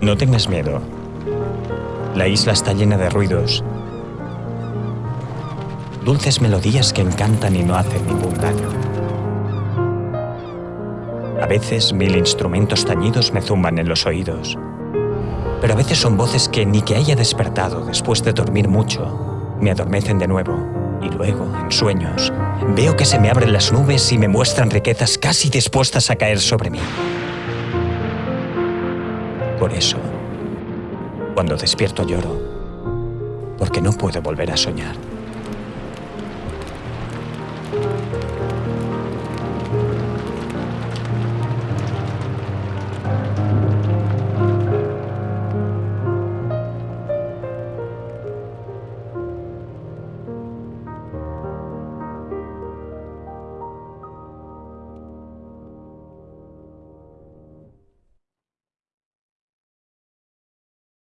No tengas miedo. La isla está llena de ruidos. Dulces melodías que encantan y no hacen ningún daño. A veces mil instrumentos tañidos me zumban en los oídos. Pero a veces son voces que ni que haya despertado después de dormir mucho, me adormecen de nuevo. Y luego, en sueños, veo que se me abren las nubes y me muestran riquezas casi dispuestas a caer sobre mí. Por eso, cuando despierto lloro, porque no puedo volver a soñar.